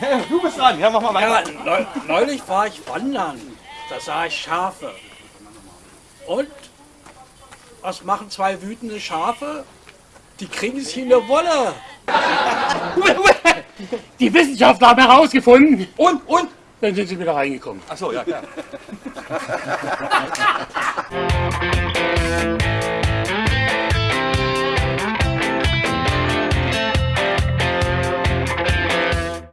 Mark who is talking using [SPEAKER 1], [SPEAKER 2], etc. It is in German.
[SPEAKER 1] Du bist dran, ja, mach mal
[SPEAKER 2] Ja,
[SPEAKER 1] weiter.
[SPEAKER 2] neu, neulich war ich wandern. Da sah ich Schafe. Und was machen zwei wütende Schafe? Die kriegen sich in der Wolle.
[SPEAKER 3] Die Wissenschaftler haben herausgefunden.
[SPEAKER 1] Und, und?
[SPEAKER 3] Dann sind sie wieder reingekommen.
[SPEAKER 1] Ach so, ja, klar.